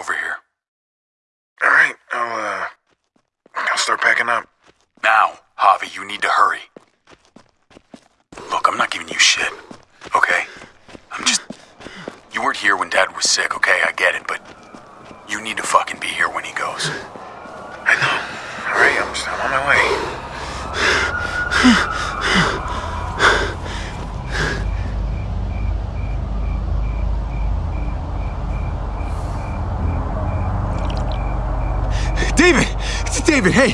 over here. All right, I'll uh, I'll start packing up. Now, Javi, you need to hurry. Look, I'm not giving you shit, okay? I'm just. You weren't here when Dad was sick, okay? I get it, but you need to fucking be here when he goes. I know. All right, I'm, just, I'm on my way. David! It's David, hey!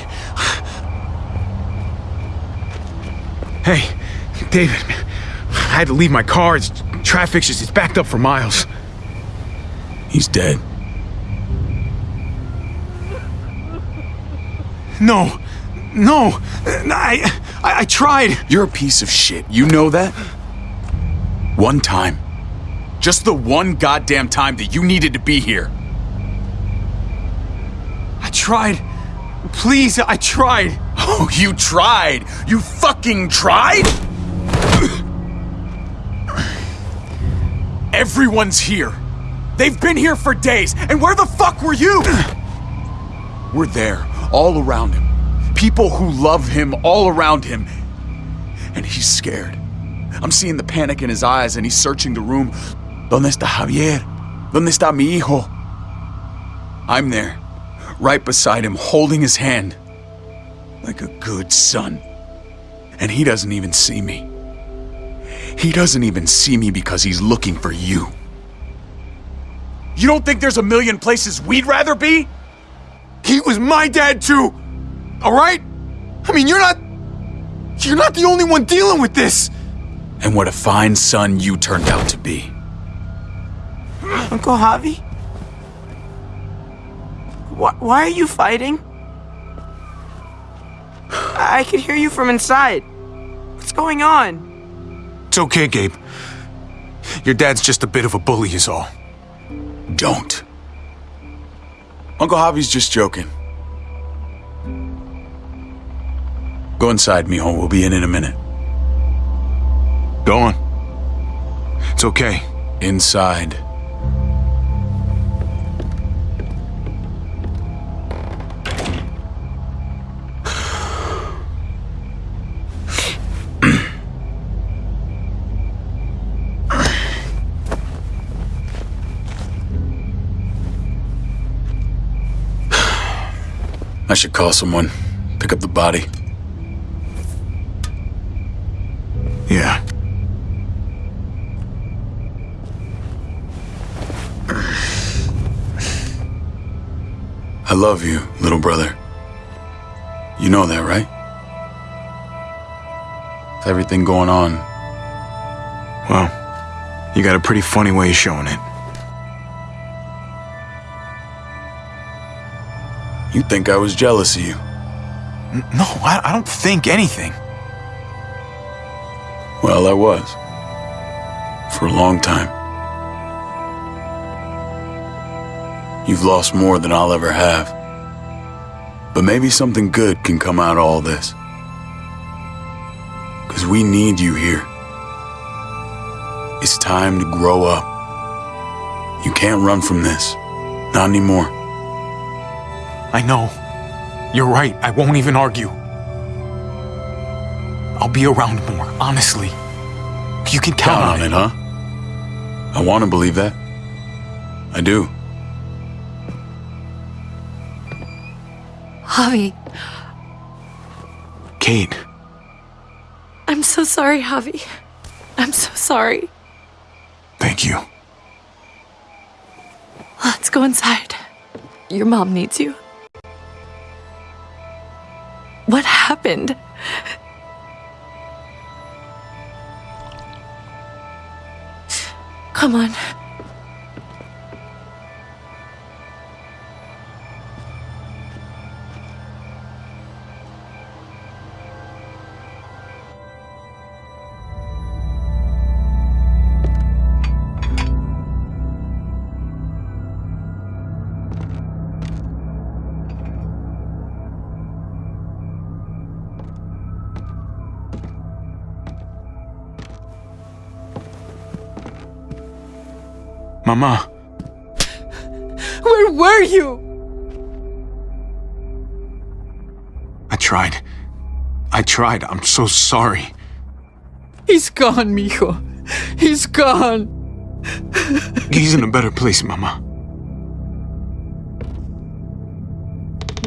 Hey, David, I had to leave my car. It's traffic's just it's backed up for miles. He's dead. No, no, I, I, I tried. You're a piece of shit. You know that? One time. Just the one goddamn time that you needed to be here. I tried. Please, I tried. Oh, you tried! You fucking tried? Everyone's here. They've been here for days, and where the fuck were you? We're there, all around him. People who love him all around him. And he's scared. I'm seeing the panic in his eyes, and he's searching the room. ¿Dónde está Javier? ¿Dónde está mi hijo? I'm there, right beside him, holding his hand. Like a good son. And he doesn't even see me. He doesn't even see me because he's looking for you. You don't think there's a million places we'd rather be? He was my dad too. All right? I mean, you're not. You're not the only one dealing with this. And what a fine son you turned out to be. Uncle Javi? Why, why are you fighting? I could hear you from inside. What's going on? It's okay, Gabe. Your dad's just a bit of a bully, is all. Don't. Uncle Javi's just joking. Go inside, mijo. We'll be in in a minute. Go on. It's okay. Inside. I should call someone. Pick up the body. Yeah. I love you, little brother. You know that, right? With everything going on, Well, you got a pretty funny way of showing it. You think I was jealous of you. No, I, I don't think anything. Well, I was. For a long time. You've lost more than I'll ever have. But maybe something good can come out of all this. Because we need you here. It's time to grow up. You can't run from this. Not anymore. I know. You're right. I won't even argue. I'll be around more, honestly. You can count, Count on it, huh? I want to believe that. I do. Javi, Kate, I'm so sorry, Javi. I'm so sorry. thank you. Let's go inside. Your mom needs you. Happened? Come on. Mama, Where were you? I tried. I tried. I'm so sorry. He's gone, mijo. He's gone. He's in a better place, Mama.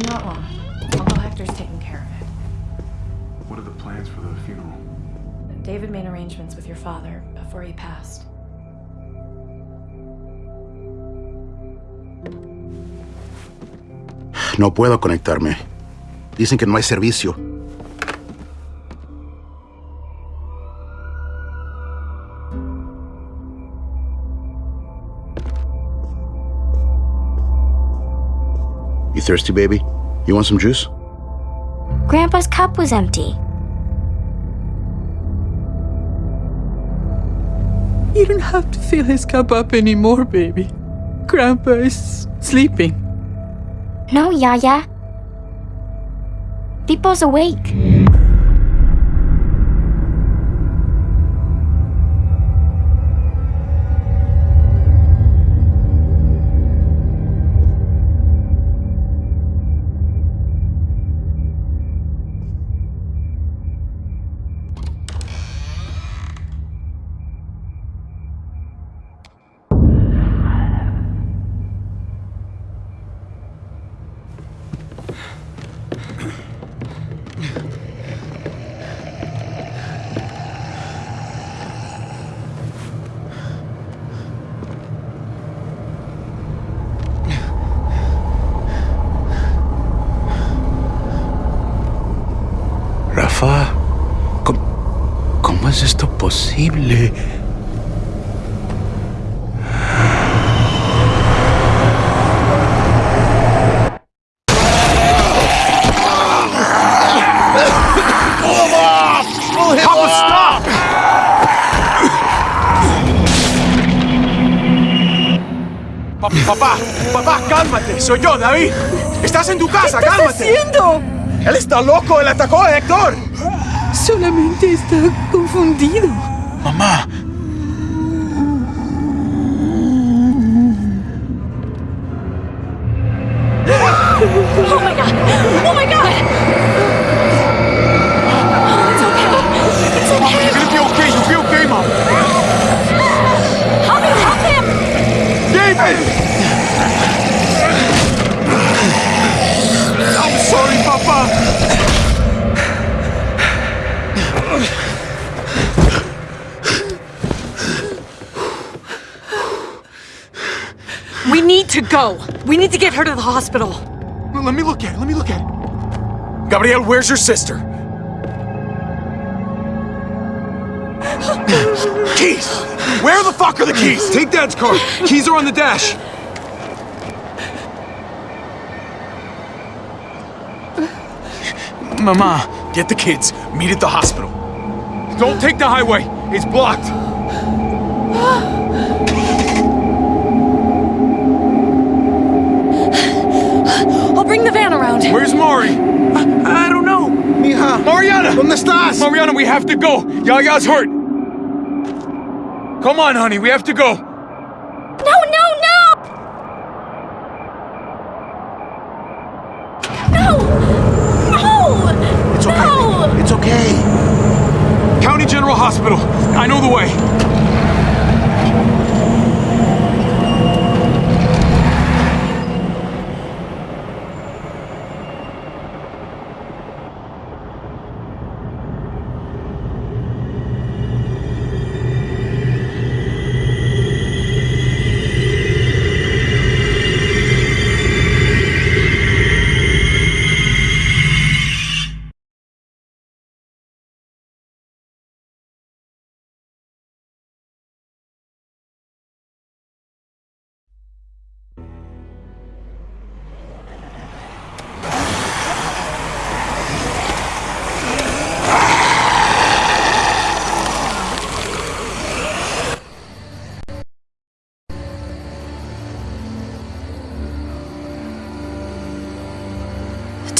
Not long. Uncle Hector's taking care of it. What are the plans for the funeral? David made arrangements with your father before he passed. No puedo conectarme. Dicen que no hay servicio. You thirsty, baby? You want some juice? Grandpa's cup was empty. You don't have to fill his cup up anymore, baby. Grandpa is sleeping. No, Yaya. People's awake. Estás en tu casa, ¿Qué estás cálmate. haciendo? Él está loco, él atacó a Héctor. Solamente está confundido. Mamá, go. We need to get her to the hospital. Let me look at it. Let me look at it. Gabriel, where's your sister? keys! Where the fuck are the keys? take Dad's car. Keys are on the dash. Mama, Get the kids. Meet at the hospital. don't take the highway. It's blocked. I'll bring the van around. Where's Mari? I don't know. Mija. Mariana! ¿Dónde estás? Mariana, we have to go. Yaya's hurt. Come on, honey, we have to go.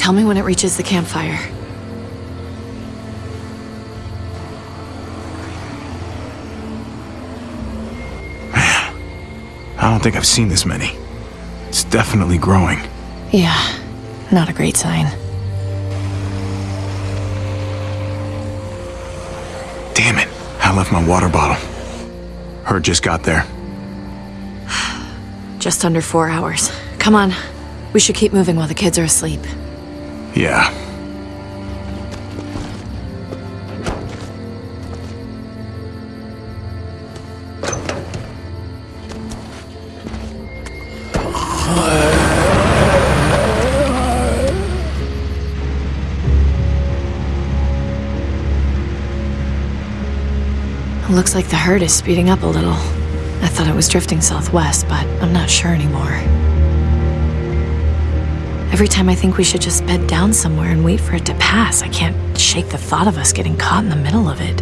Tell me when it reaches the campfire. I don't think I've seen this many. It's definitely growing. Yeah, not a great sign. Damn it. I left my water bottle. Her just got there. Just under four hours. Come on. We should keep moving while the kids are asleep. Yeah. Looks like the herd is speeding up a little. I thought it was drifting southwest, but I'm not sure anymore. Every time I think we should just bed down somewhere and wait for it to pass, I can't shake the thought of us getting caught in the middle of it.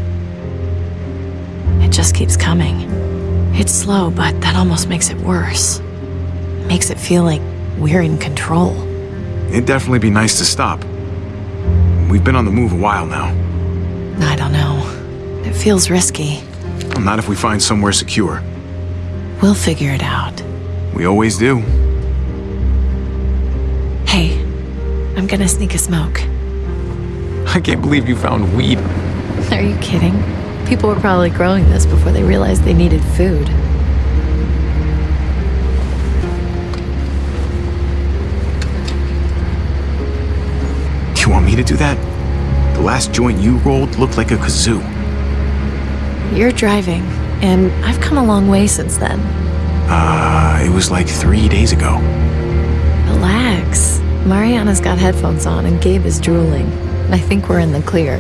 It just keeps coming. It's slow, but that almost makes it worse. Makes it feel like we're in control. It'd definitely be nice to stop. We've been on the move a while now. I don't know. It feels risky. Well, not if we find somewhere secure. We'll figure it out. We always do. I'm gonna sneak a smoke. I can't believe you found weed. Are you kidding? People were probably growing this before they realized they needed food. You want me to do that? The last joint you rolled looked like a kazoo. You're driving, and I've come a long way since then. Uh, it was like three days ago. Relax. Mariana's got headphones on, and Gabe is drooling. I think we're in the clear.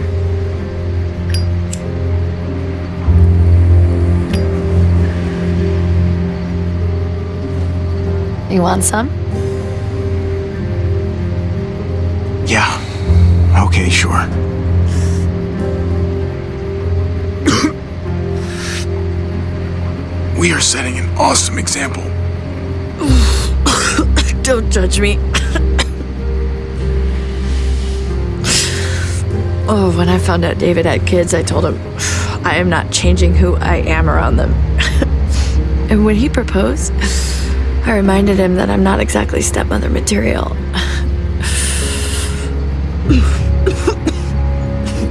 You want some? Yeah. Okay, sure. we are setting an awesome example. Don't judge me. Oh, when I found out David had kids, I told him I am not changing who I am around them. and when he proposed, I reminded him that I'm not exactly stepmother material.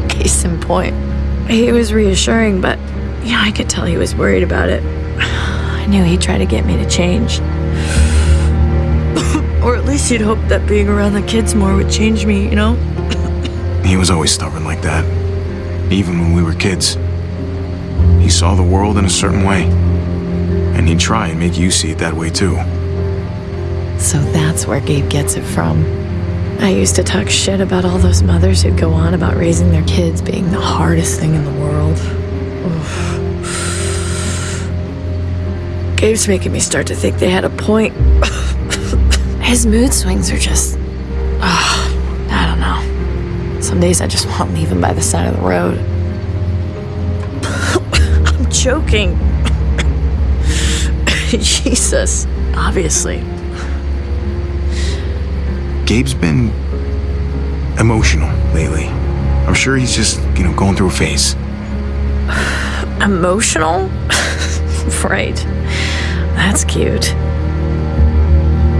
Case in point. He was reassuring, but yeah, I could tell he was worried about it. I knew he'd try to get me to change. Or at least he'd hope that being around the kids more would change me, you know? He was always stubborn like that. Even when we were kids. He saw the world in a certain way. And he'd try and make you see it that way too. So that's where Gabe gets it from. I used to talk shit about all those mothers who'd go on about raising their kids being the hardest thing in the world. Oof. Gabe's making me start to think they had a point. His mood swings are just. I don't know. Some days I just want to leave him by the side of the road. I'm joking. Jesus. Obviously. Gabe's been emotional lately. I'm sure he's just, you know, going through a phase. Emotional? right. That's cute.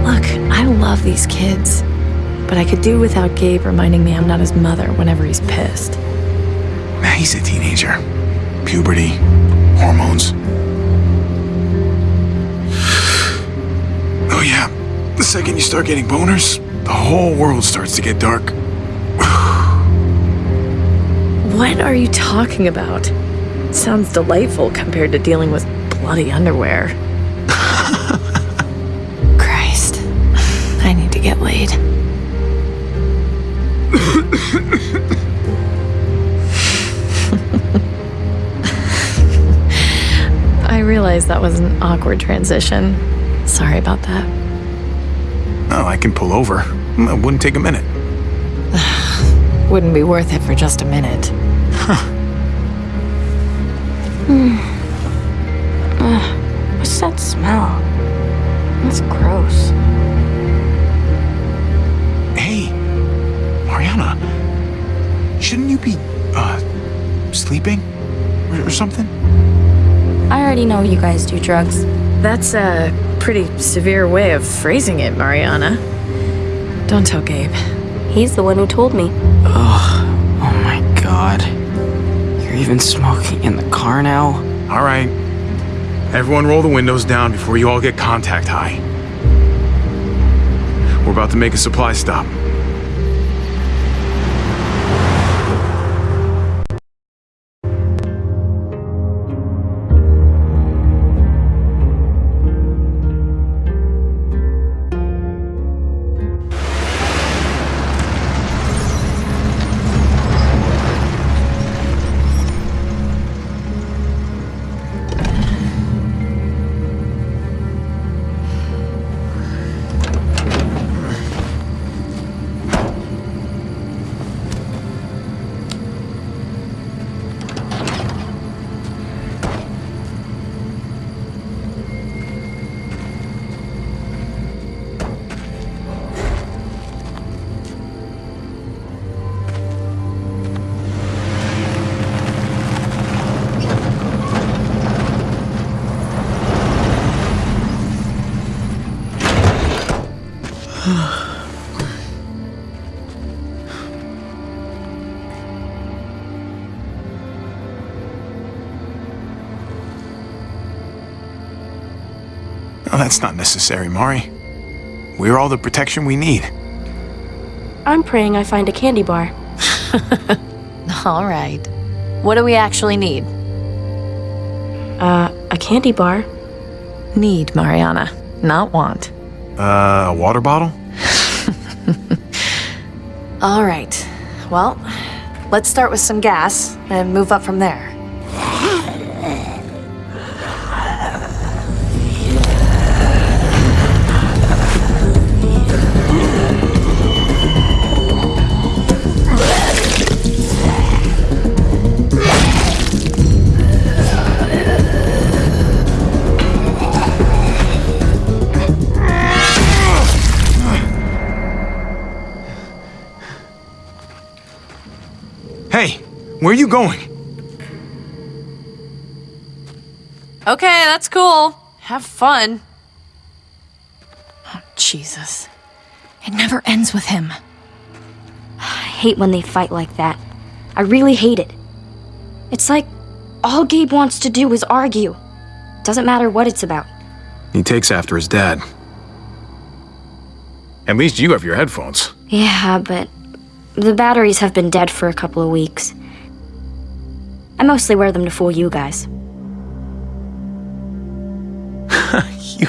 Look, I love these kids, but I could do without Gabe reminding me I'm not his mother whenever he's pissed. He's a teenager. Puberty, hormones. Oh, yeah. The second you start getting boners, the whole world starts to get dark. What are you talking about? Sounds delightful compared to dealing with bloody underwear. Christ. I need to get laid. I realize that was an awkward transition. Sorry about that. Oh, I can pull over. Mm, it wouldn't take a minute. Wouldn't be worth it for just a minute. What's that smell? That's gross. Mariana. Shouldn't you be, uh, sleeping? Or, or something? I already know you guys do drugs. That's, a pretty severe way of phrasing it, Mariana. Don't tell Gabe. He's the one who told me. Oh my god. You're even smoking in the car now? All right. Everyone roll the windows down before you all get contact high. We're about to make a supply stop. That's not necessary, Mari. We're all the protection we need. I'm praying I find a candy bar. All right. What do we actually need? Uh, a candy bar? Need, Mariana, not want. Uh, a water bottle? All right. Well, let's start with some gas and move up from there. Where are you going? Okay, that's cool. Have fun. Oh, Jesus. It never ends with him. I hate when they fight like that. I really hate it. It's like all Gabe wants to do is argue. Doesn't matter what it's about. He takes after his dad. At least you have your headphones. Yeah, but the batteries have been dead for a couple of weeks. I mostly wear them to fool you guys. You.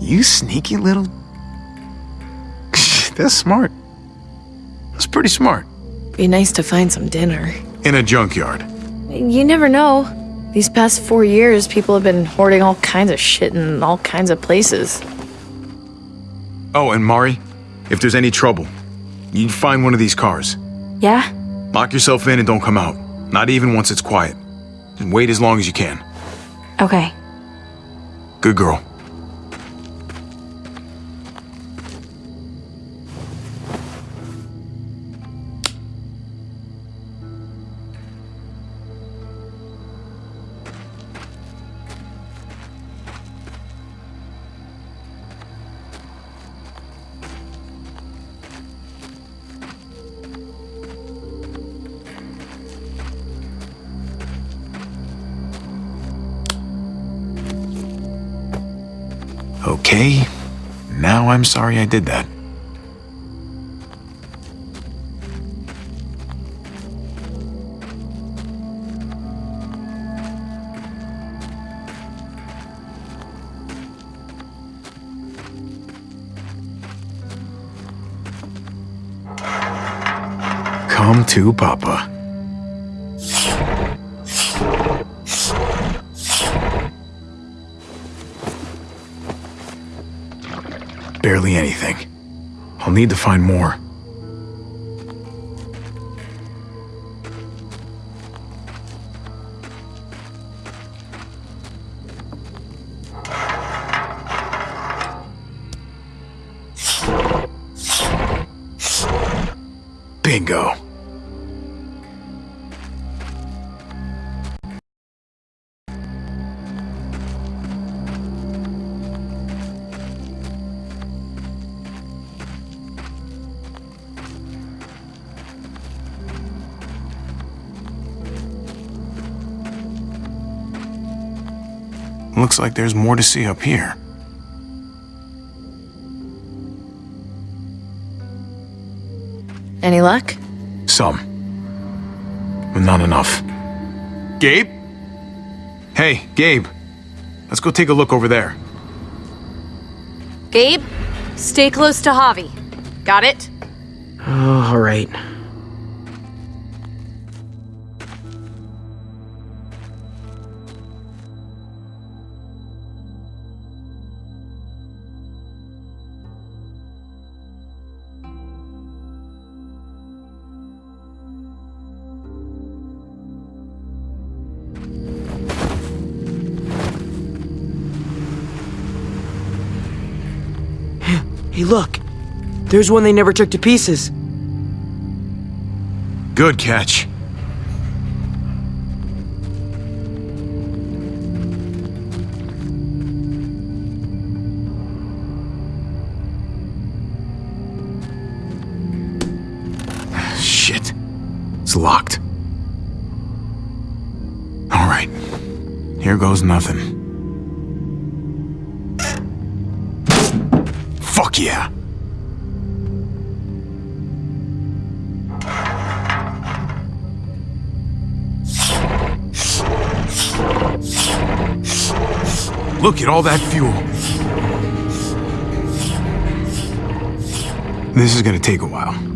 You sneaky little. That's smart. That's pretty smart. Be nice to find some dinner. In a junkyard. You never know. These past four years, people have been hoarding all kinds of shit in all kinds of places. Oh, and Mari, if there's any trouble, you find one of these cars. Yeah? Lock yourself in and don't come out. Not even once it's quiet. And wait as long as you can. Okay. Good girl. I'm sorry I did that. Come to Papa. I'll need to find more. Looks like there's more to see up here. Any luck? Some. But not enough. Gabe? Hey, Gabe. Let's go take a look over there. Gabe, stay close to Javi. Got it? Oh, all right. There's one they never took to pieces. Good catch. Shit. It's locked. All right. Here goes nothing. Fuck yeah. Look at all that fuel. This is gonna take a while.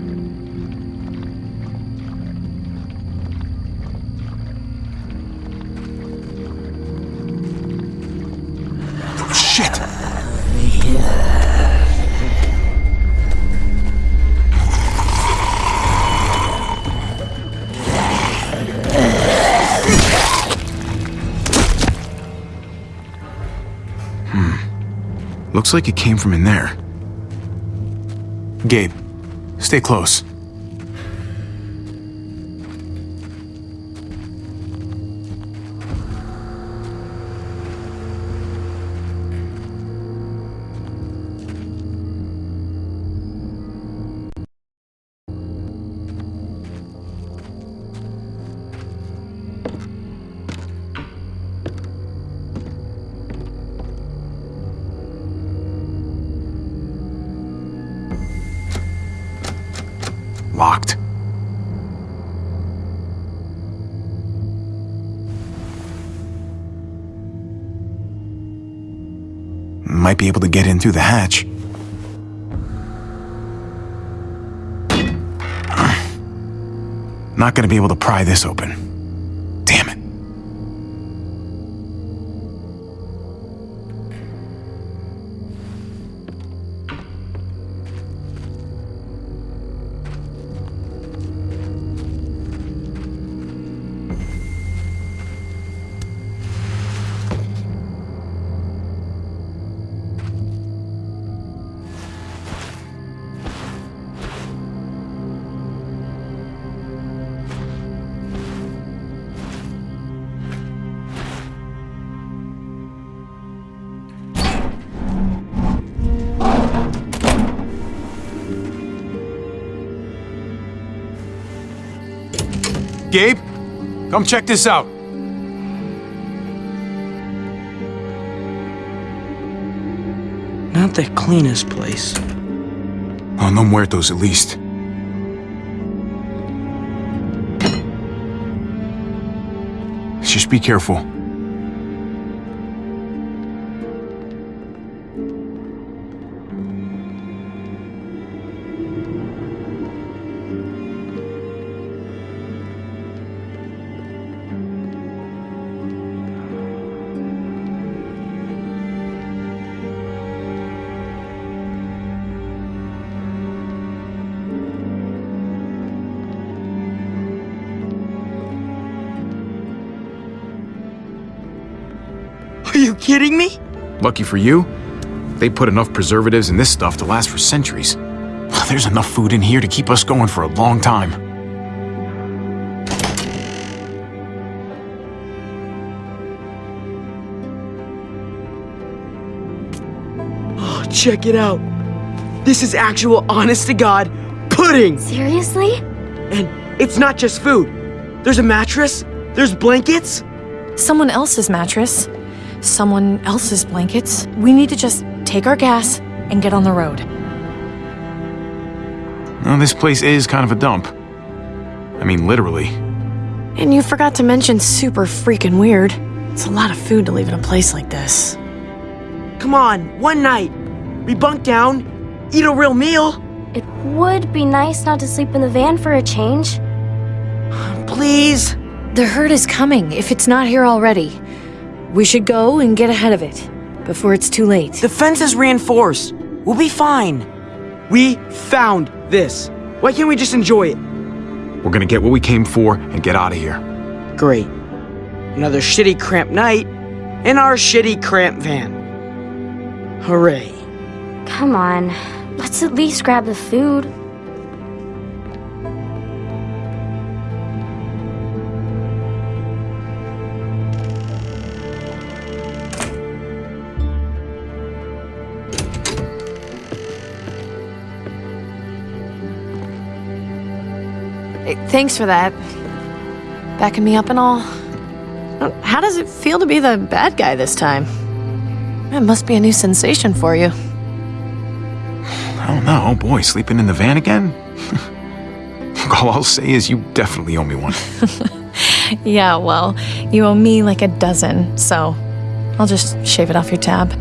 Like it came from in there. Gabe, stay close. Might be able to get in through the hatch. Not gonna be able to pry this open. Come check this out. Not the cleanest place. Oh, no muertos at least. Just be careful. Lucky for you, they put enough preservatives in this stuff to last for centuries. There's enough food in here to keep us going for a long time. Oh, check it out. This is actual honest to God pudding. Seriously? And it's not just food. There's a mattress, there's blankets. Someone else's mattress. Someone else's blankets. We need to just take our gas and get on the road. Well, this place is kind of a dump. I mean, literally. And you forgot to mention super freaking weird. It's a lot of food to leave in a place like this. Come on, one night. We bunk down, eat a real meal. It would be nice not to sleep in the van for a change. Please. The herd is coming, if it's not here already. We should go and get ahead of it before it's too late. The fence is reinforced. We'll be fine. We found this. Why can't we just enjoy it? We're gonna get what we came for and get out of here. Great. Another shitty cramped night in our shitty cramped van. Hooray. Come on, let's at least grab the food. Thanks for that. Backing me up and all. How does it feel to be the bad guy this time? It must be a new sensation for you. I don't know. Oh boy, sleeping in the van again? All I'll say is you definitely owe me one. Yeah, well, you owe me like a dozen, so I'll just shave it off your tab.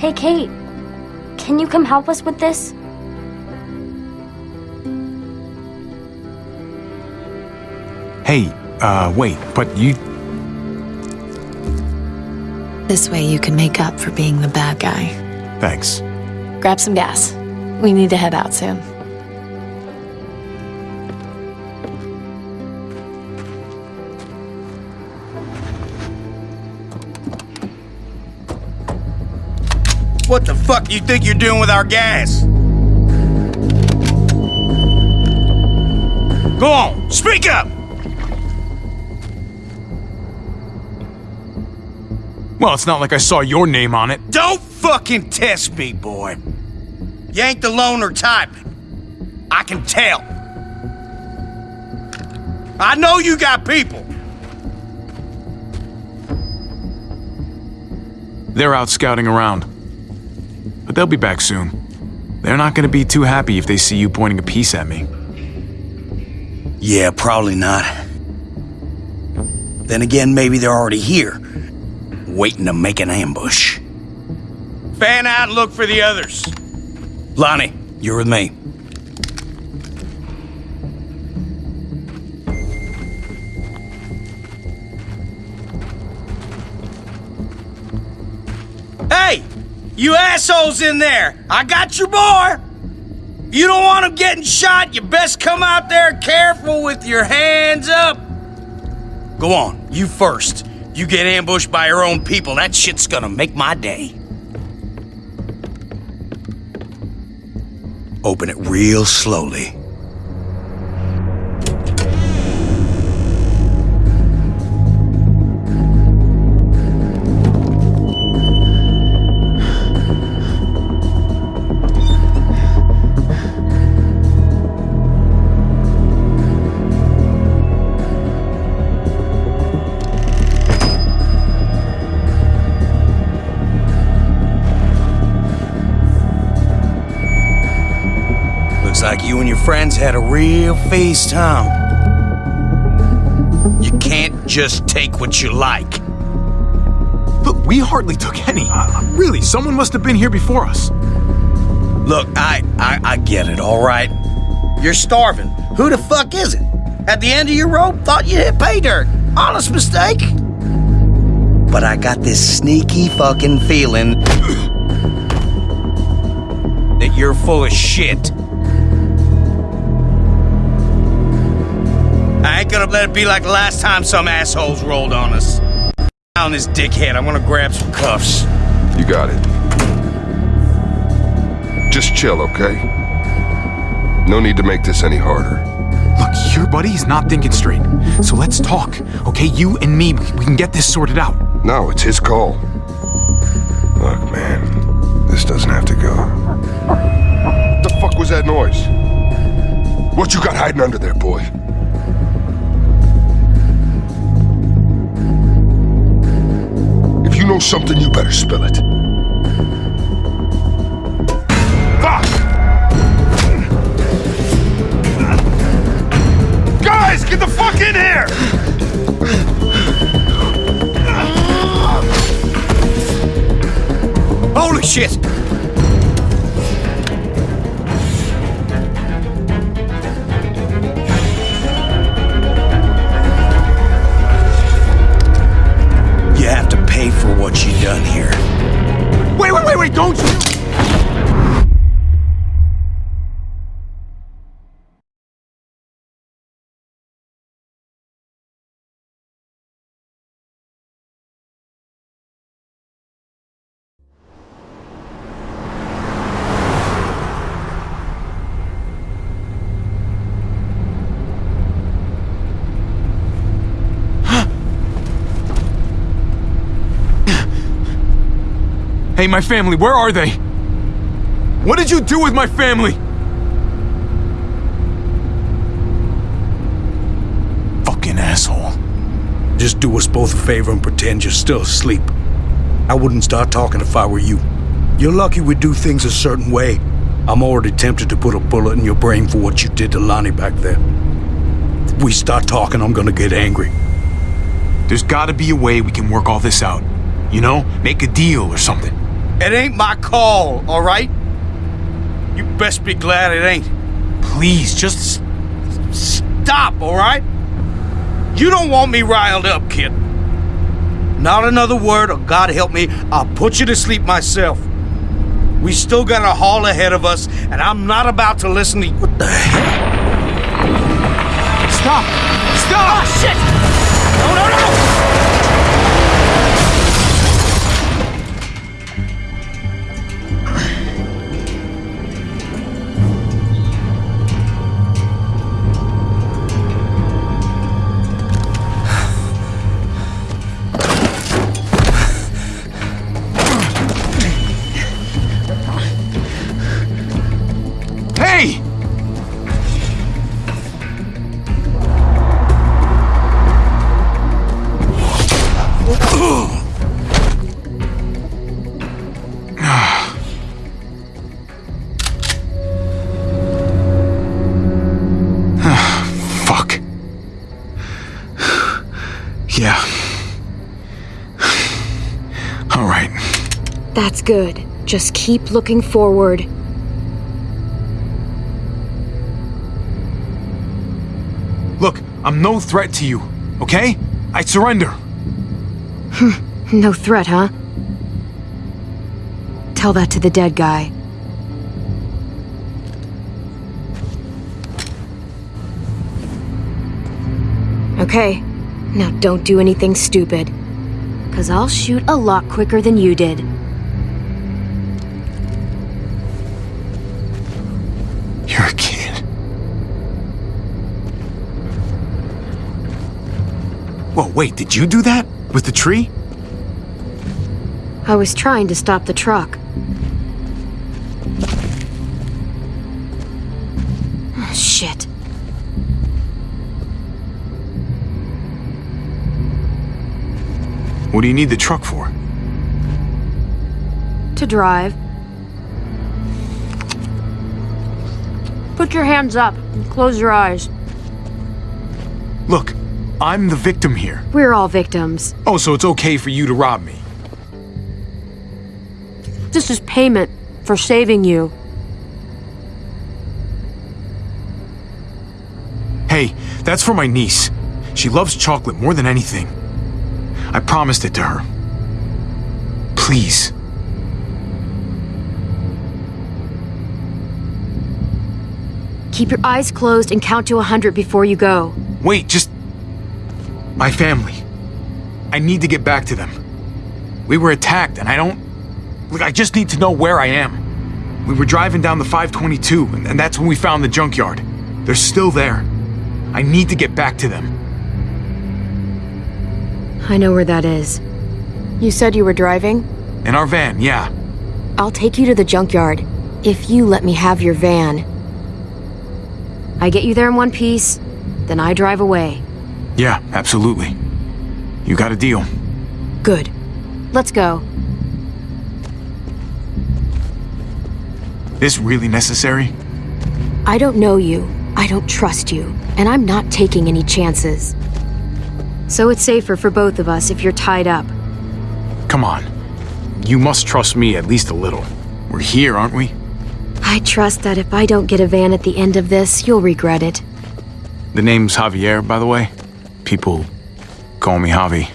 Hey, Kate, can you come help us with this? Hey, uh, wait, but you. This way you can make up for being the bad guy. Thanks. Grab some gas. We need to head out soon. What the fuck you think you're doing with our gas? Go on, speak up! Well, it's not like I saw your name on it. Don't fucking test me, boy. You ain't the loner type. I can tell. I know you got people. They're out scouting around. But they'll be back soon. They're not gonna be too happy if they see you pointing a piece at me. Yeah, probably not. Then again, maybe they're already here, waiting to make an ambush. Fan out and look for the others. Lonnie, you're with me. Hey, you assholes in there! I got your boy! You don't want him getting shot, you best come out there careful with your hands up. Go on, you first. You get ambushed by your own people, that shit's gonna make my day. Open it real slowly. Friends had a real feast, huh? You can't just take what you like. Look, we hardly took any. Uh, really, someone must have been here before us. Look, I, I I get it, all right. You're starving. Who the fuck is it? At the end of your rope, thought you hit pay dirt. Honest mistake. But I got this sneaky fucking feeling that you're full of shit. Gonna let it be like the last time some assholes rolled on us. On this dickhead, I'm gonna grab some cuffs. You got it. Just chill, okay? No need to make this any harder. Look, your buddy's not thinking straight. So let's talk, okay? You and me, we can get this sorted out. No, it's his call. Look, man, this doesn't have to go. What The fuck was that noise? What you got hiding under there, boy? Know something, you better spill it. Fuck! Guys, get the fuck in here! Holy shit! Hey, my family, where are they? What did you do with my family? Fucking asshole. Just do us both a favor and pretend you're still asleep. I wouldn't start talking if I were you. You're lucky we do things a certain way. I'm already tempted to put a bullet in your brain for what you did to Lonnie back there. If we start talking, I'm gonna get angry. There's gotta be a way we can work all this out. You know? Make a deal or something. It ain't my call, all right? You best be glad it ain't. Please, just. Stop, all right? You don't want me riled up, kid. Not another word, or God help me, I'll put you to sleep myself. We still got a haul ahead of us, and I'm not about to listen to you. What the hell? Stop! Stop! Oh, shit! No, no, no! Good. Just keep looking forward. Look, I'm no threat to you, okay? I surrender. No threat, huh? Tell that to the dead guy. Okay, now don't do anything stupid. Cause I'll shoot a lot quicker than you did. Whoa, wait, did you do that? With the tree? I was trying to stop the truck. Ah, shit. What do you need the truck for? To drive. Put your hands up and close your eyes. I'm the victim here. We're all victims. Oh, so it's okay for you to rob me? This is payment for saving you. Hey, that's for my niece. She loves chocolate more than anything. I promised it to her. Please. Keep your eyes closed and count to a hundred before you go. Wait, just. My family. I need to get back to them. We were attacked, and I don't. Look, I just need to know where I am. We were driving down the 522, and, and that's when we found the junkyard. They're still there. I need to get back to them. I know where that is. You said you were driving? In our van, yeah. I'll take you to the junkyard. If you let me have your van. I get you there in one piece, then I drive away. Yeah, absolutely. You got a deal. Good. Let's go. This really necessary? I don't know you. I don't trust you. And I'm not taking any chances. So it's safer for both of us if you're tied up. Come on. You must trust me at least a little. We're here, aren't we? I trust that if I don't get a van at the end of this, you'll regret it. The name's Javier, by the way. People call me Javi.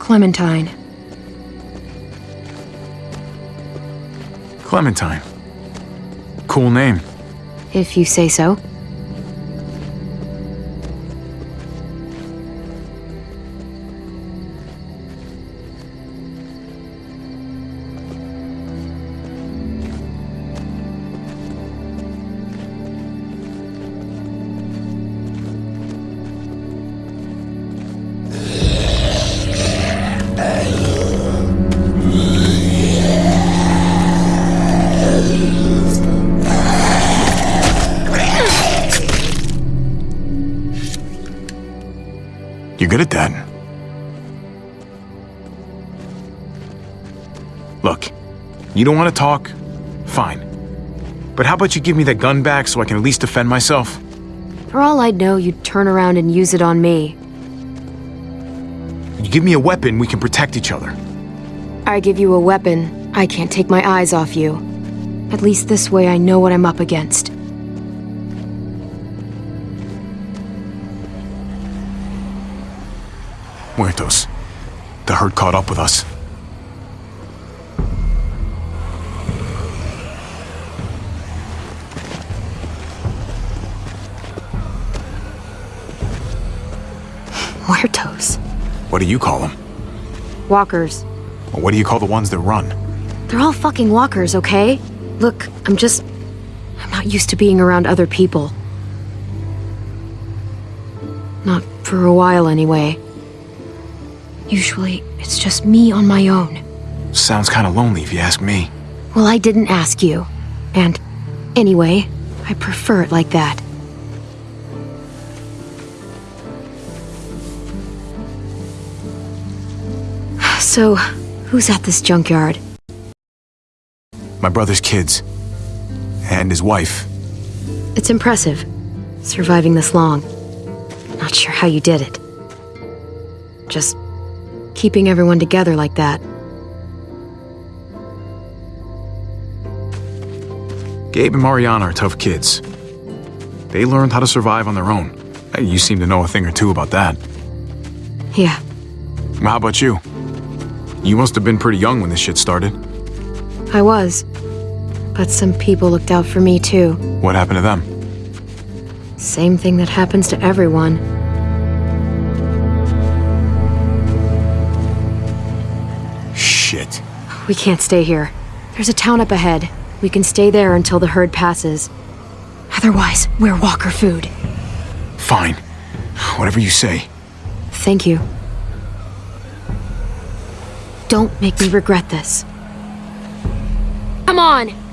Clementine. Clementine. Cool name. If you say so. Good at that. Look, you don't want to talk? Fine. But how about you give me that gun back so I can at least defend myself? For all I'd know, you'd turn around and use it on me. You give me a weapon, we can protect each other. I give you a weapon, I can't take my eyes off you. At least this way I know what I'm up against. Herd caught up with us. Muertos. What do you call them? Walkers. Or what do you call the ones that run? They're all fucking walkers, okay? Look, I'm just. I'm not used to being around other people. Not for a while, anyway. Usually, it's just me on my own. Sounds kinda lonely if you ask me. Well, I didn't ask you. And anyway, I prefer it like that. So, who's at this junkyard? My brother's kids. And his wife. It's impressive, surviving this long. Not sure how you did it. Just keeping everyone together like that. Gabe and Mariana are tough kids. They learned how to survive on their own. You seem to know a thing or two about that. Yeah, Well, How about you? You must have been pretty young when this shit started. I was. But some people looked out for me too. What happened to them? Same thing that happens to everyone. We can't stay here. There's a town up ahead. We can stay there until the herd passes. Otherwise, we're walker food. Fine. Whatever you say. Thank you. Don't make me regret this. Come on!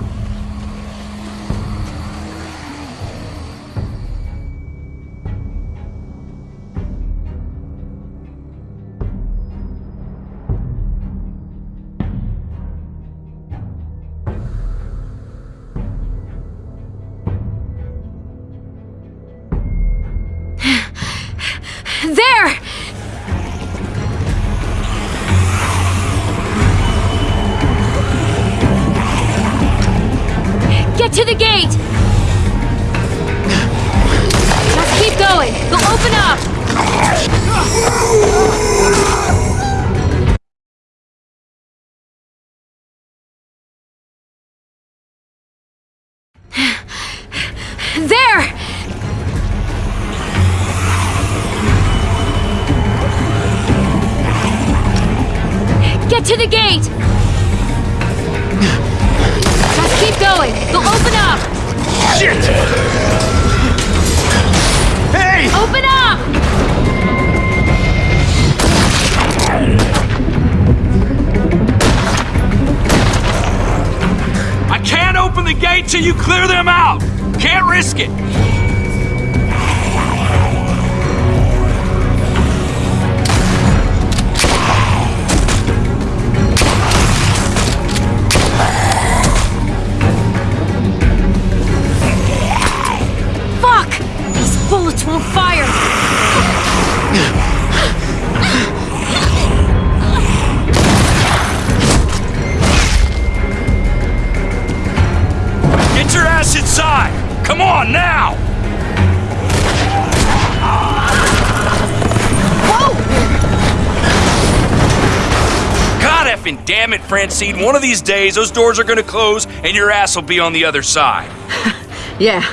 God effing damn it, Francine. One of these days, those doors are gonna close and your ass will be on the other side. Yeah,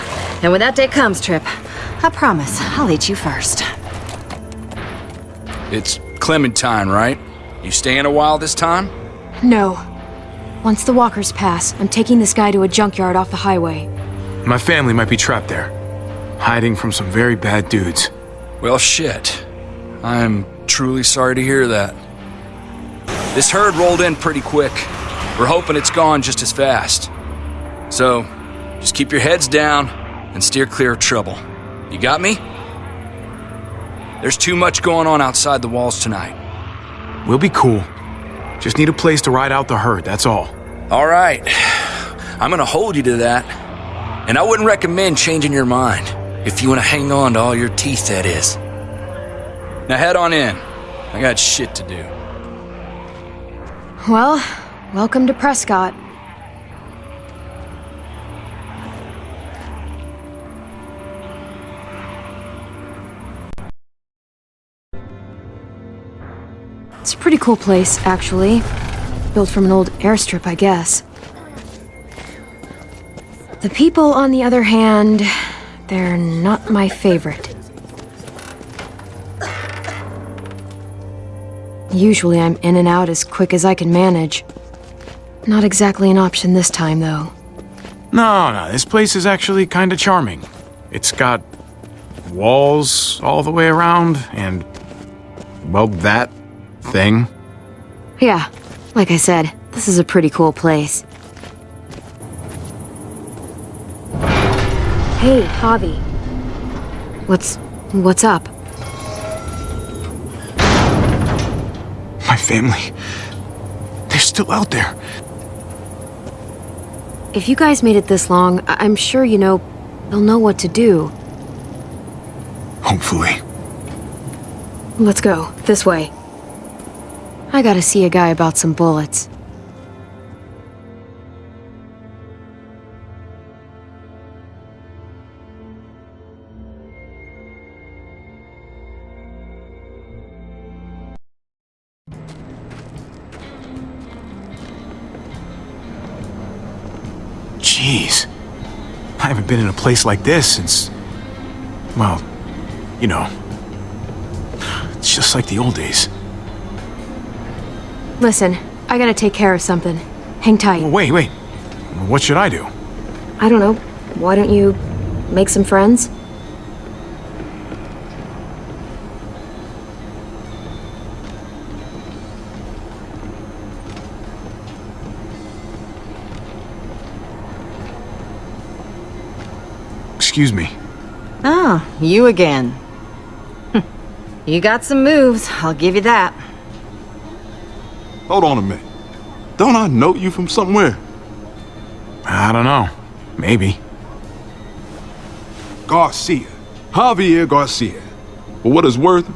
and when that day comes, Tripp, I promise I'll eat you first. It's Clementine, right? You staying a while this time? No. Once the walkers pass, I'm taking this guy to a junkyard off the highway. My family might be trapped there, hiding from some very bad dudes. Well, shit. I'm truly sorry to hear that. This herd rolled in pretty quick. We're hoping it's gone just as fast. So, just keep your heads down and steer clear of trouble. You got me? There's too much going on outside the walls tonight. We'll be cool. Just need a place to ride out the herd, that's all. All right. I'm gonna hold you to that. And I wouldn't recommend changing your mind. If you wanna hang on to all your teeth, that is. Now head on in. I got shit to do. Well, welcome to Prescott. It's a pretty cool place, actually. Built from an old airstrip, I guess. The people, on the other hand, they're not my favorite. Usually I'm in and out as quick as I can manage. Not exactly an option this time, though. No, no, this place is actually kind of charming. It's got walls all the way around, and, well, that thing. Yeah, like I said, this is a pretty cool place. Hey, Javi. What's... what's up? Family. They're still out there. If you guys made it this long, I- I'm sure you know... they'll know what to do. Hopefully. Let's go. This way. I gotta see a guy about some bullets. Jeez. I haven't been in a place like this since. Well, you know. It's just like the old days. Listen, I gotta take care of something. Hang tight. Well, wait, wait. What should I do? I don't know. Why don't you make some friends? Excuse me. Oh, you again. Hm. You got some moves, I'll give you that. Hold on a minute. Don't I know you from somewhere? I don't know. Maybe. Garcia. Javier Garcia. For what it's worth,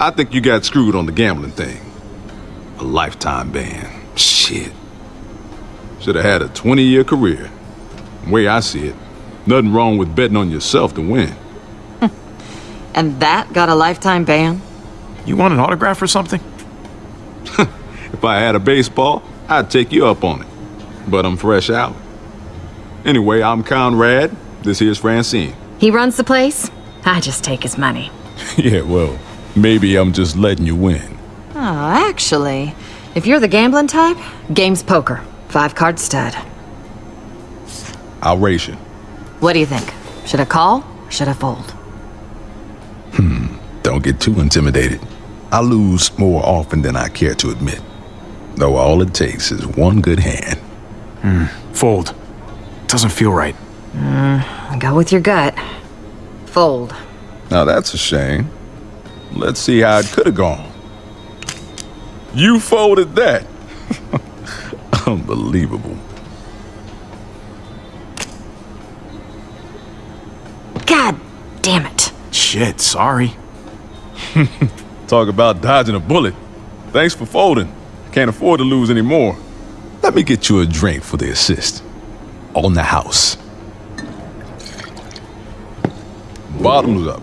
I think you got screwed on the gambling thing. A lifetime ban. Shit. Should have had a 20 year career. The way I see it, nothing wrong with betting on yourself to win. And that got a lifetime ban? You want an autograph or something? If I had a baseball, I'd take you up on it. But I'm fresh out. Anyway, I'm Conrad. This here's Francine. He runs the place? I just take his money. yeah, well, maybe I'm just letting you win. Oh, actually, if you're the gambling type, game's poker. Five card stud. I'll race you. What do you think? Should I call or should I fold? Hmm. Don't get too intimidated. I lose more often than I care to admit. Though all it takes is one good hand. Hmm. Fold. Doesn't feel right. Hmm. Go with your gut. Fold. Now that's a shame. Let's see how it could have gone. You folded that. Unbelievable. God damn it. Shit, sorry. Talk about dodging a bullet. Thanks for folding. Can't afford to lose any more. Let me get you a drink for the assist. On the house. Bottoms up.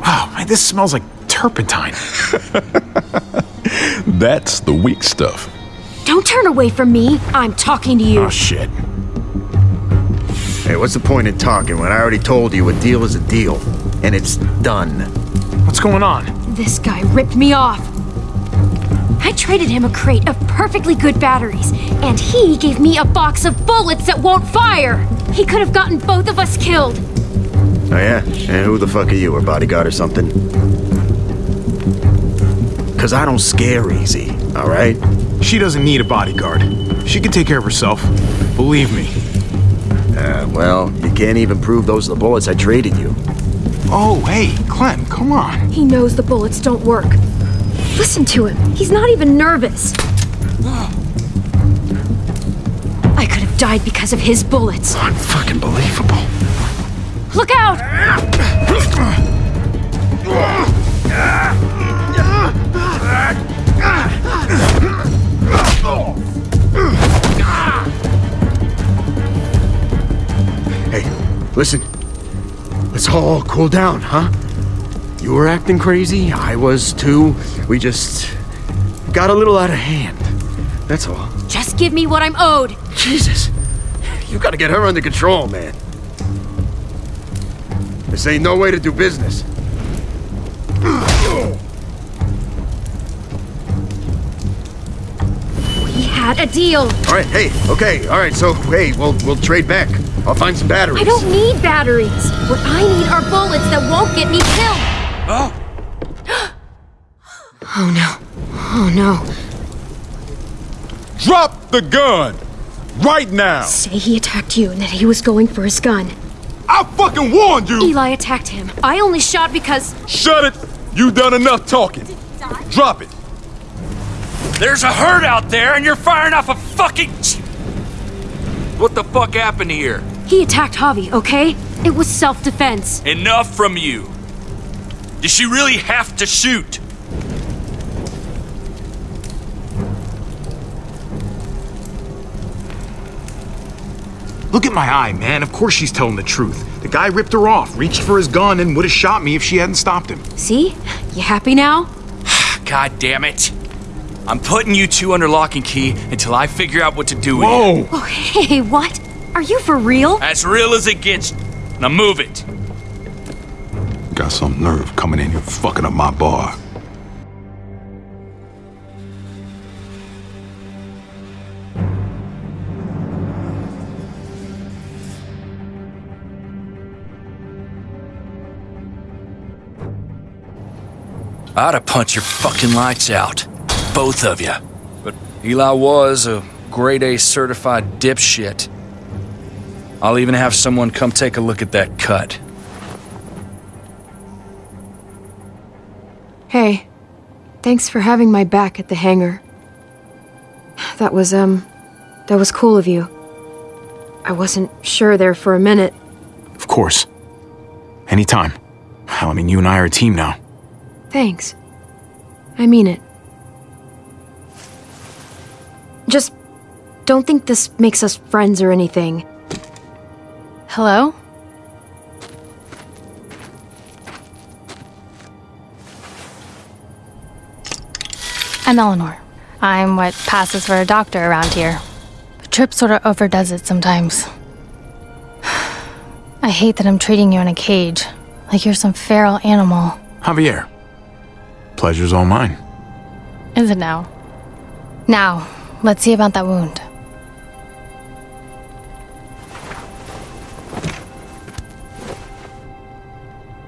Wow, man, this smells like turpentine. That's the weak stuff. Don't turn away from me. I'm talking to you. Oh, shit. Hey, what's the point in talking when I already told you a deal is a deal? And it's done. What's going on? This guy ripped me off. I traded him a crate of perfectly good batteries, and he gave me a box of bullets that won't fire. He could have gotten both of us killed. Oh, yeah? And who the fuck are you, a bodyguard or something? Because I don't scare easy, all right? She doesn't need a bodyguard. She can take care of herself. Believe me. Uh, well, you can't even prove those are the bullets I traded you. Oh, hey, Clem, come on. He knows the bullets don't work. Listen to him. He's not even nervous. I could have died because of his bullets. Unfucking believable. Look out! listen. Let's all cool down, huh? You were acting crazy, I was too. We just got a little out of hand. That's all. Just give me what I'm owed. Jesus. You gotta get her under control, man. This ain't no way to do business. We had a deal. All right, hey, okay, all right. So, hey, we'll we'll trade back. I'll find some batteries. I don't need batteries. What I need are bullets that won't get me killed. Oh, Oh no. Oh no. Drop the gun! Right now! Say he attacked you and that he was going for his gun. I fucking warned you! Eli attacked him. I only shot because. Shut it! You done enough talking. Drop it. there's a herd out there and you're firing off a fucking. What the fuck happened here? He attacked Javi, okay? It was self defense. Enough from you. Does she really have to shoot? Look at my eye, man. Of course she's telling the truth. The guy ripped her off, reached for his gun, and would have shot me if she hadn't stopped him. See? You happy now? God damn it. I'm putting you two under lock and key until I figure out what to do with you. Whoa! Oh, hey, what? Are you for real? As real as it gets. Now move it. Got some nerve coming in here fucking up my bar. I'd have punched your fucking lights out. Both of you. But Eli was a grade A certified dipshit. I'll even have someone come take a look at that cut. Hey, thanks for having my back at the hangar. That was, um, that was cool of you. I wasn't sure there for a minute. Of course. Anytime. I mean, you and I are a team now. Thanks. I mean it. Just don't think this makes us friends or anything. Hello? I'm Eleanor. I'm what passes for a doctor around here. But Tripp sort of overdoes it sometimes. I hate that I'm treating you in a cage, like you're some feral animal. Javier. Pleasure's all mine. Is it now? Now, let's see about that wound.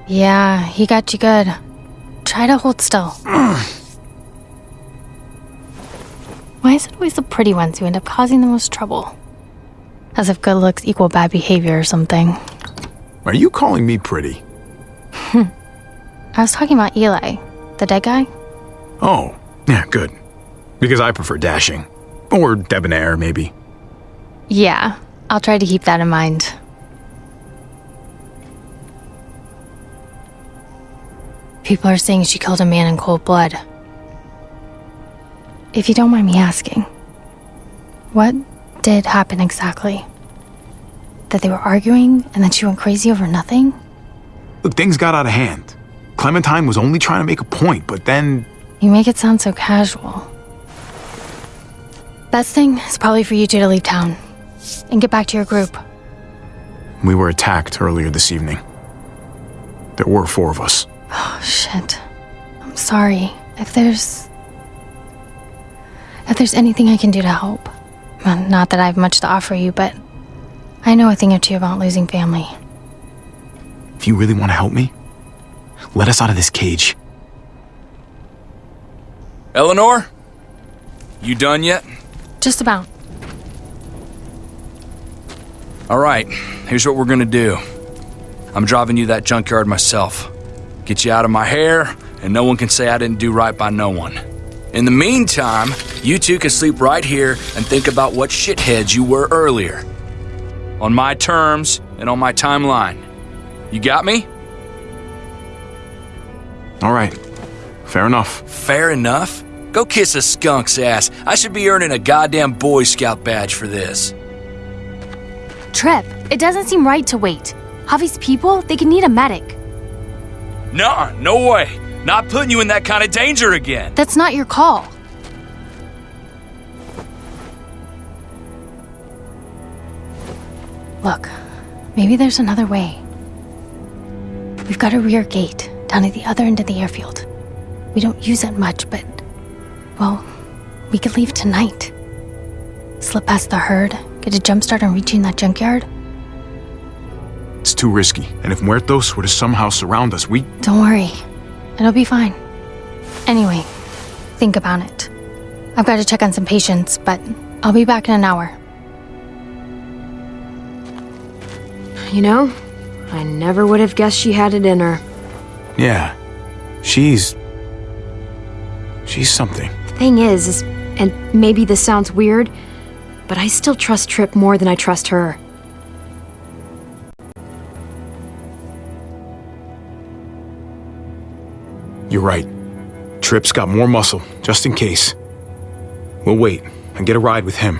Yeah, he got you good. Try to hold still. Why is it always the pretty ones who end up causing the most trouble? As if good looks equal bad behavior or something. Are you calling me pretty? I was talking about Eli, the dead guy. Oh, yeah, good. Because I prefer dashing. Or debonair, maybe. Yeah, I'll try to keep that in mind. People are saying she killed a man in cold blood. If you don't mind me asking, what did happen exactly? That they were arguing and that she went crazy over nothing? Look, things got out of hand. Clementine was only trying to make a point, but then. You make it sound so casual. Best thing is probably for you two to leave town and get back to your group. We were attacked earlier this evening. There were four of us. Oh, shit. I'm sorry. If there's. If there's anything I can do to help. Well, not that I have much to offer you, but I know a thing or two about losing family. If you really want to help me, let us out of this cage. Eleanor? You done yet? Just about. All right, here's what we're gonna do. I'm driving you that junkyard myself. Get you out of my hair, and no one can say I didn't do right by no one. In the meantime, you two can sleep right here and think about what shitheads you were earlier. On my terms and on my timeline. You got me? All right. Fair enough. Fair enough? Go kiss a skunk's ass. I should be earning a goddamn Boy Scout badge for this. Tripp, it doesn't seem right to wait. Javi's people, they could need a medic. Nah, no way. Not putting you in that kind of danger again. That's not your call. Look, maybe there's another way. We've got a rear gate down at the other end of the airfield. We don't use it much, but, well, we could leave tonight. Slip past the herd, get a jump start on reaching that junkyard. It's too risky, and if Muertos were to somehow surround us, we. Don't worry, it'll be fine. Anyway, think about it. I've got to check on some patients, but I'll be back in an hour. You know, I never would have guessed she had it in her. Yeah. She's. She's something. The Thing is, is, and maybe this sounds weird, but I still trust Tripp more than I trust her. You're right. Tripp's got more muscle, just in case. We'll wait and get a ride with him.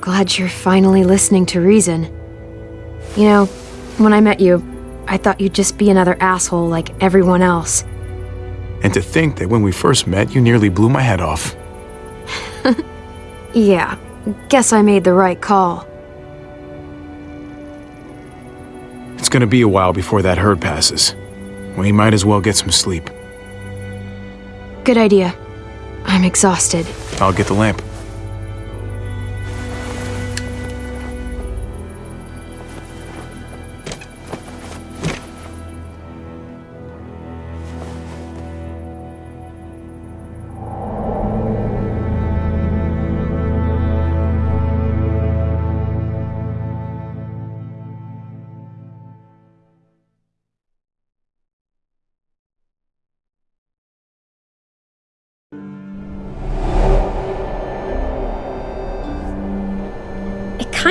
Glad you're finally listening to reason. You know, when I met you, I thought you'd just be another asshole like everyone else. And to think that when we first met, you nearly blew my head off. Yeah, guess I made the right call. It's gonna be a while before that herd passes. We might as well get some sleep. Good idea. I'm exhausted. I'll get the lamp.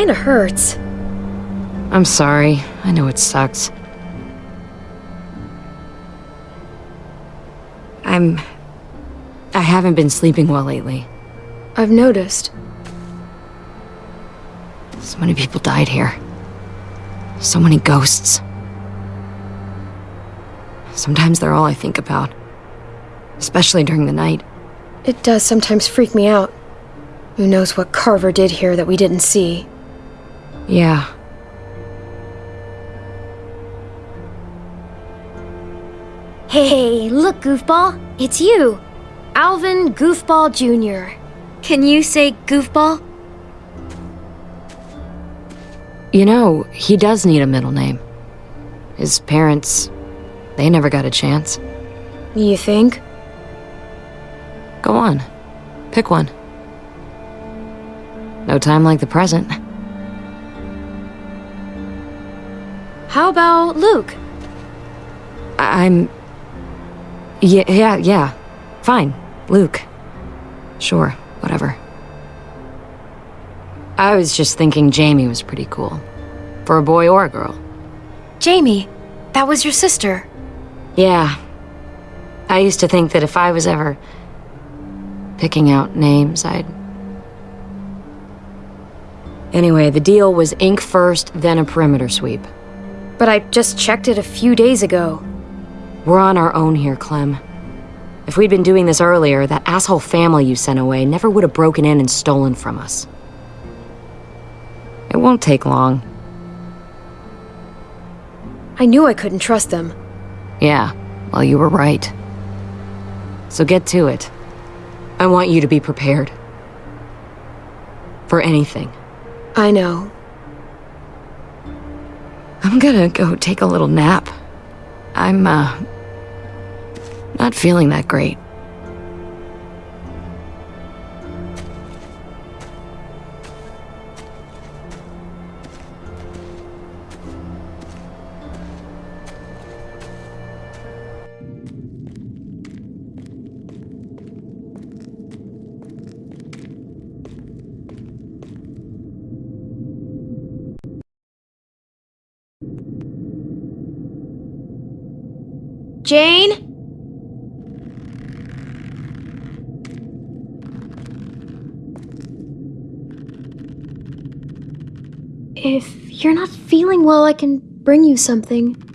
Kinda hurts. I'm sorry. I know it sucks. I'm. I haven't been sleeping well lately. I've noticed. So many people died here. So many ghosts. Sometimes they're all I think about. Especially during the night. It does sometimes freak me out. Who knows what Carver did here that we didn't see? Yeah. Hey, look, Goofball. It's you. Alvin Goofball Jr. Can you say Goofball? You know, he does need a middle name. His parents, they never got a chance. You think? Go on. Pick one. No time like the present. How about Luke? I'm. Yeah, yeah, yeah. Fine. Luke. Sure, whatever. I was just thinking Jamie was pretty cool. For a boy or a girl. Jamie, that was your sister. Yeah. I used to think that if I was ever picking out names, I'd. Anyway, the deal was ink first, then a perimeter sweep. But I just checked it a few days ago. We're on our own here, Clem. If we'd been doing this earlier, that asshole family you sent away never would have broken in and stolen from us. It won't take long. I knew I couldn't trust them. Yeah, well, you were right. So get to it. I want you to be prepared. For anything. I know. I'm gonna go take a little nap. I'm, uh, not feeling that great. Well, I can bring you something.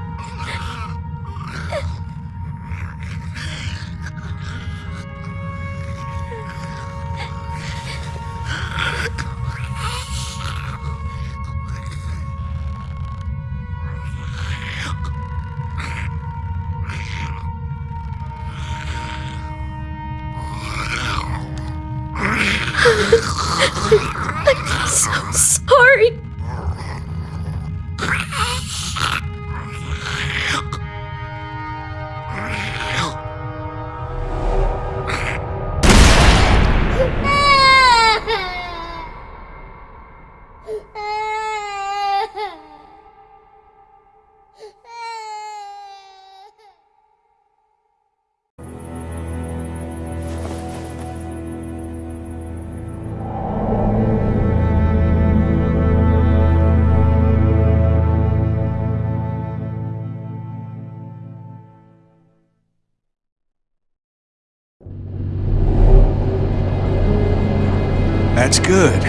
good.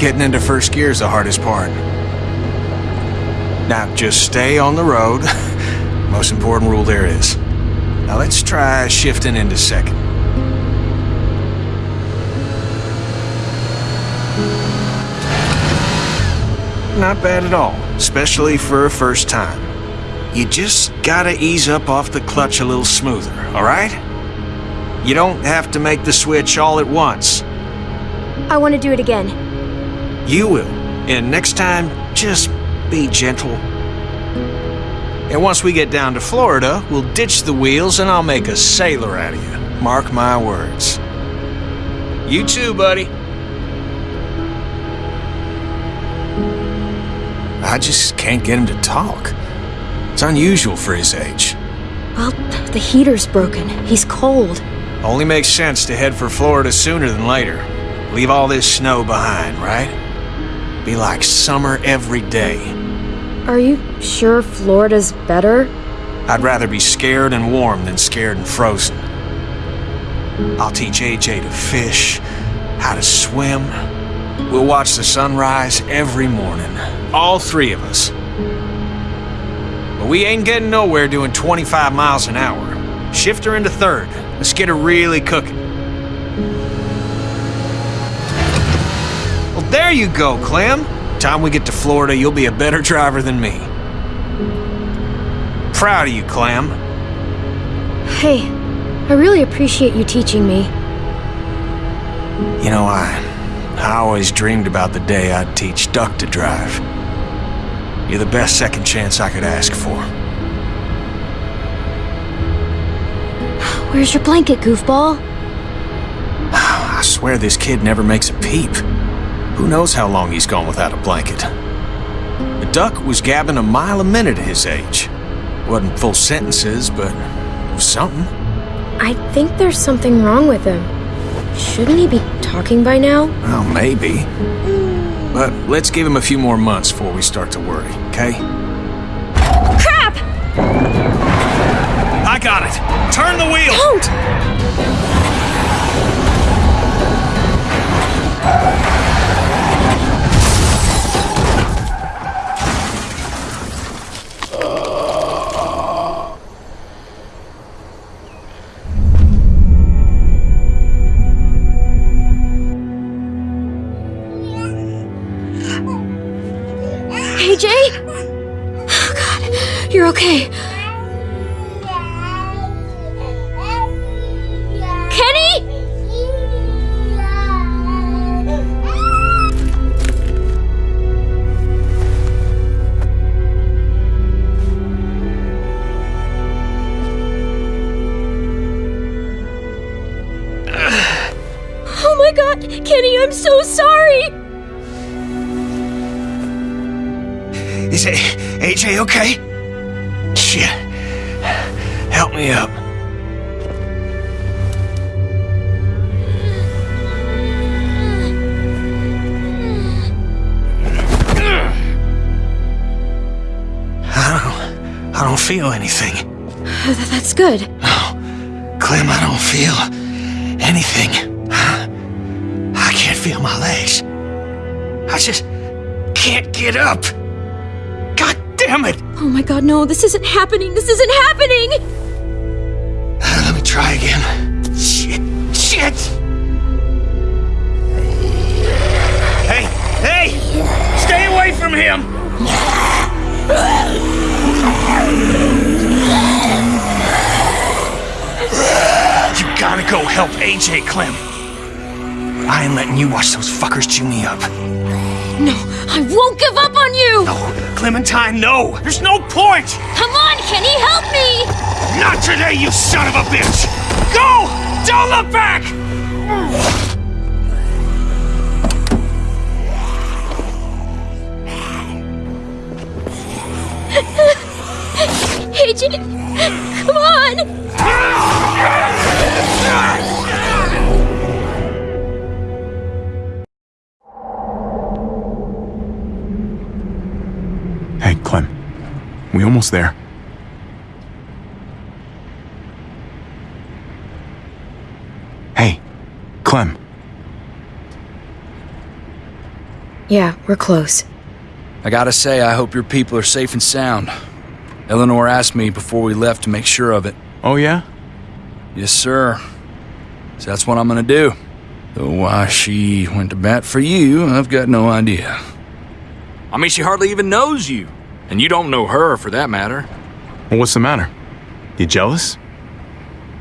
Getting into first gear is the hardest part. Now, just stay on the road. Most important rule there is. Now let's try shifting into second. Not bad at all, especially for a first time. You just gotta ease up off the clutch a little smoother, alright? You don't have to make the switch all at once. I want to do it again. You will. And next time, just be gentle. And once we get down to Florida, we'll ditch the wheels and I'll make a sailor out of you. Mark my words. You too, buddy. I just can't get him to talk. It's unusual for his age. Well, the heater's broken. He's cold. Only makes sense to head for Florida sooner than later. Leave all this snow behind, right? Be like summer every day. Are you sure Florida's better? I'd rather be scared and warm than scared and frozen. I'll teach AJ to fish, how to swim. We'll watch the sunrise every morning. All three of us. But we ain't getting nowhere doing 25 miles an hour. Shift her into third. Let's get her really cooking. There you go, Clem. Time we get to Florida, you'll be a better driver than me. Proud of you, Clem. Hey, I really appreciate you teaching me. You know, I, I always dreamed about the day I'd teach Duck to drive. You're the best second chance I could ask for. Where's your blanket, goofball? I swear this kid never makes a peep. Who knows how long he's gone without a blanket? The duck was gabbing a mile a minute at his age. Wasn't full sentences, but was something. I think there's something wrong with him. Shouldn't he be talking by now? Well, maybe. But let's give him a few more months before we start to worry, okay? Crap! I got it! Turn the wheel! Don't! Okay. I don't feel anything. Th- That's good. No, Clem, I don't feel anything. I can't feel my legs. I just can't get up. God damn it! Oh my god, no, this isn't happening! This isn't happening! Uh, let me try again. Shit, shit! Hey, hey! Stay away from him! You gotta go help AJ, Clem. I ain't letting you watch those fuckers chew me up. No, I won't give up on you! No, Clementine, no! There's no point! Come on, Kenny, help me! Not today, you son of a bitch! Go! Don't look back! AJ, come on! We almost there. Hey, Clem. Yeah, we're close. I gotta say, I hope your people are safe and sound. Eleanor asked me before we left to make sure of it. Oh, yeah? Yes, sir. So that's what I'm gonna do. Though why she went to bat for you, I've got no idea. I mean, she hardly even knows you. And you don't know her, for that matter. Well, what's the matter? You jealous?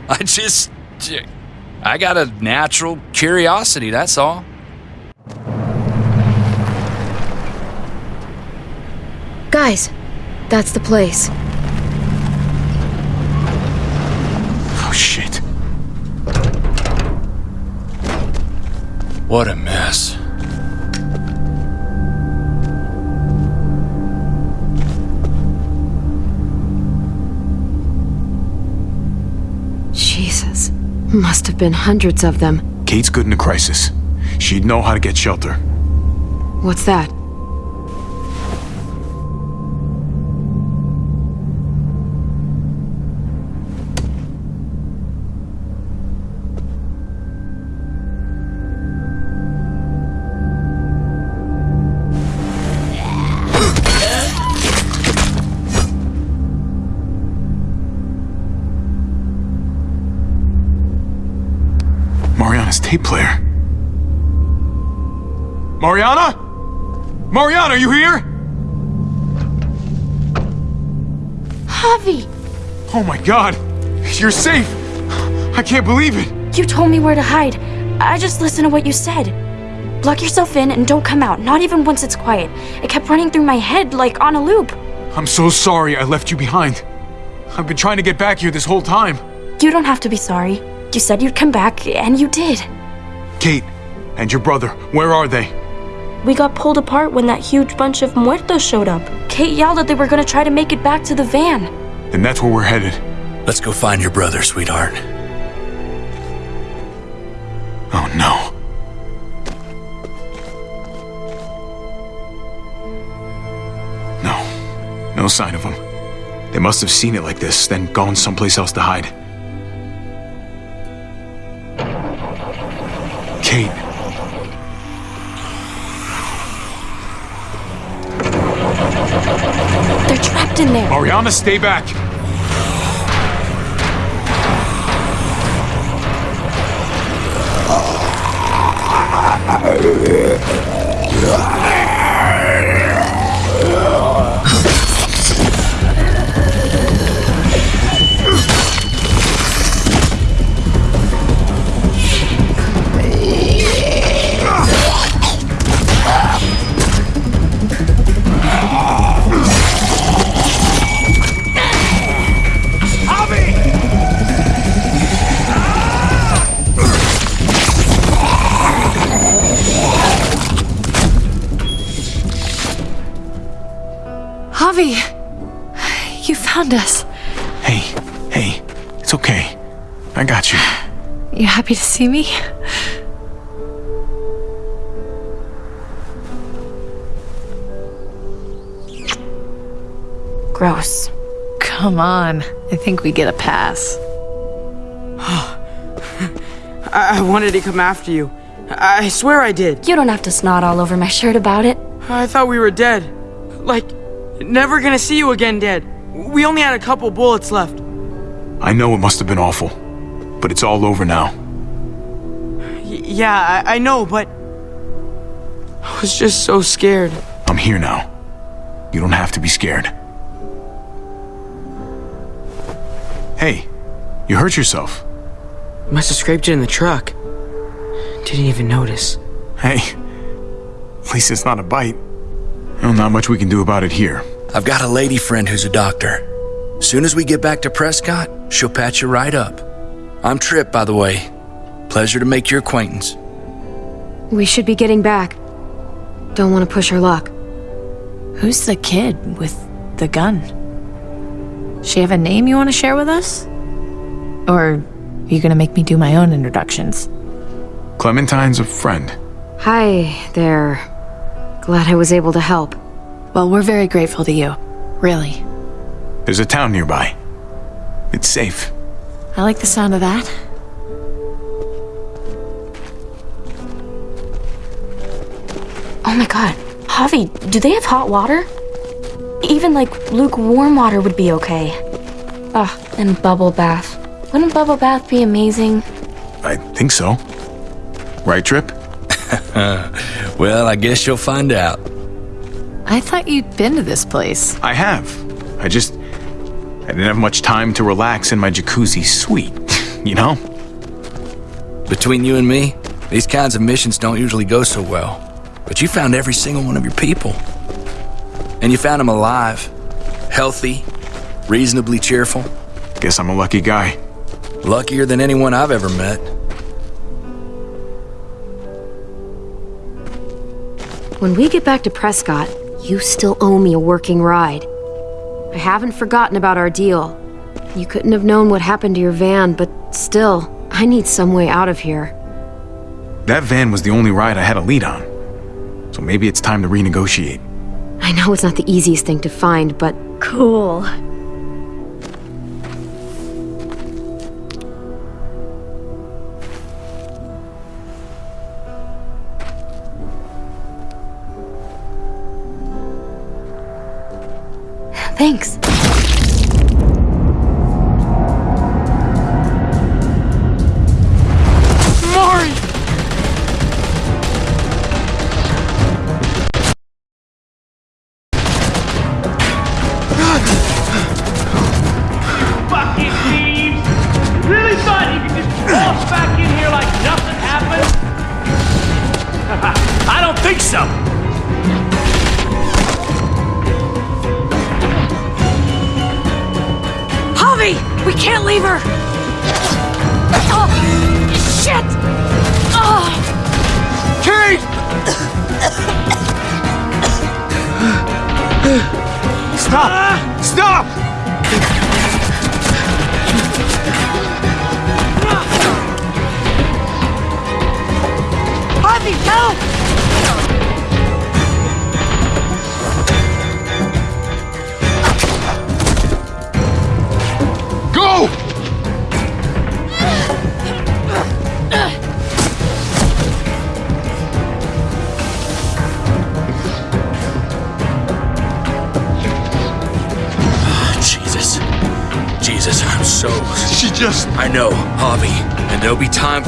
I just. I got a natural curiosity, that's all. Guys, that's the place. Oh, shit. What a mess. Must have been hundreds of them. Kate's good in a crisis. She'd know how to get shelter. What's that? Mariana, are you here? Javi, Oh my god! You're safe! I can't believe it! you told me where to hide. I just listened to what you said. Lock yourself in and don't come out, not even once it's quiet. It kept running through my head like on a loop. I'm so sorry I left you behind. I've been trying to get back here this whole time. You don't have to be sorry. You said you'd come back, and you did. Kate and your brother, where are they? We got pulled apart when that huge bunch of muertos showed up. Kate yelled that they were gonna try to make it back to the van. And that's where we're headed. Let's go find your brother, sweetheart. Oh no. No. No sign of them. They must have seen it like this, then gone someplace else to hide. Kate. Mariana, stay back. you found us. Hey, hey, it's okay. I got you. You happy to see me? Gross. Come on. I think we get a pass. I-, I wanted to come after you. I-, I swear I did. You don't have to snot all over my shirt about it. I thought we were dead. Like, never gonna see you again dead. We only had a couple bullets left. I know it must have been awful, but it's all over now. Y- yeah, I-, I know, but. I was just so scared. I'm here now. You don't have to be scared. Hey, you hurt yourself. Must have scraped it in the truck. Didn't even notice. Hey, at least it's not a bite. Well, not much we can do about it here. I've got a lady friend who's a doctor. Soon as we get back to Prescott, she'll patch you right up. I'm Tripp, by the way. Pleasure to make your acquaintance. We should be getting back. Don't want to push our luck. Who's the kid with the gun? She have a name you want to share with us? Or are you gonna make me do my own introductions? Clementine's a friend. Hi there. Glad I was able to help. Well, we're very grateful to you. Really. There's a town nearby. It's safe. I like the sound of that. Oh my god. Javi, do they have hot water? Even like lukewarm water would be okay. Ugh, and bubble bath. Wouldn't bubble bath be amazing? I think so. Right, Tripp? well, I guess you'll find out. I thought you'd been to this place. I have. I just. I didn't have much time to relax in my jacuzzi suite, you know? Between you and me, these kinds of missions don't usually go so well. But you found every single one of your people. And you found them alive, healthy, reasonably cheerful. Guess I'm a lucky guy. Luckier than anyone I've ever met. When we get back to Prescott, you still owe me a working ride. I haven't forgotten about our deal. You couldn't have known what happened to your van, but still, I need some way out of here. That van was the only ride I had a lead on. So maybe it's time to renegotiate. I know it's not the easiest thing to find, but cool.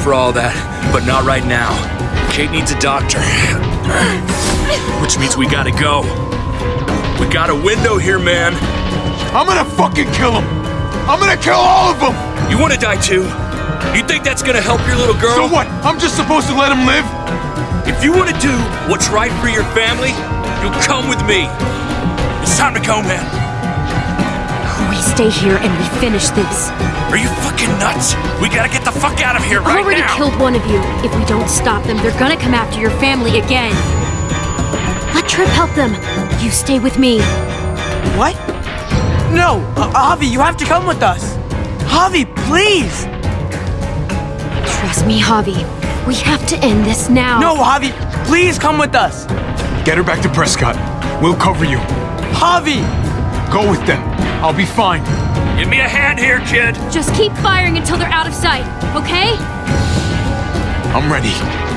For all that, but not right now. Kate needs a doctor. Which means we gotta go. We got a window here, man. I'm gonna fucking kill him! I'm gonna kill all of them! You wanna die too? You think that's gonna help your little girl? So what? I'm just supposed to let him live? If you wanna do what's right for your family, you'll come with me. It's time to go, man. We stay here and we finish this. Are you fucking nuts? We gotta get the fuck out of here I've right already now. killed one of you. If we don't stop them, they're gonna come after your family again. Let Tripp help them. You stay with me. What? No, uh, Javi, you have to come with us. Javi, please. Trust me, Javi. We have to end this now. No, Javi, please come with us. Get her back to Prescott. We'll cover you. Javi! Go with them. I'll be fine. Give me a hand here, kid. Just keep firing until they're out of sight, okay? I'm ready.